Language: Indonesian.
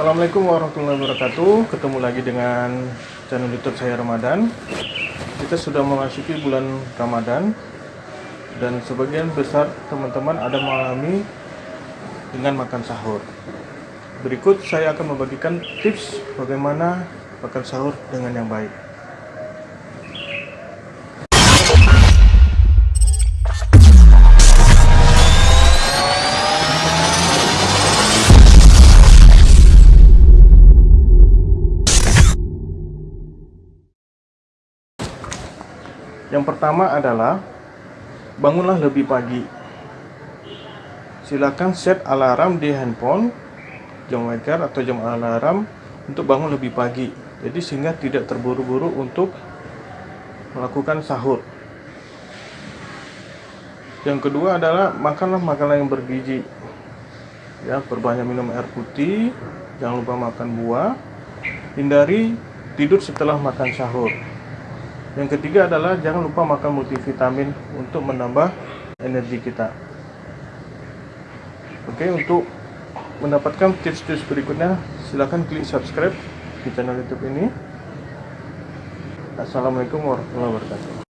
Assalamualaikum warahmatullahi wabarakatuh. Ketemu lagi dengan channel youtube saya Ramadan. Kita sudah memasuki bulan Ramadan. Dan sebagian besar teman-teman ada mengalami dengan makan sahur. Berikut saya akan membagikan tips bagaimana makan sahur dengan yang baik Yang pertama adalah bangunlah lebih pagi. Silakan set alarm di handphone, jam waker atau jam alarm untuk bangun lebih pagi. Jadi sehingga tidak terburu-buru untuk melakukan sahur. Yang kedua adalah makanlah makanan yang bergizi. Ya, perbanyak minum air putih, jangan lupa makan buah. Hindari tidur setelah makan sahur. Yang ketiga adalah jangan lupa makan multivitamin untuk menambah energi kita. Oke, untuk mendapatkan tips-tips berikutnya, silahkan klik subscribe di channel YouTube ini. Assalamualaikum warahmatullahi wabarakatuh.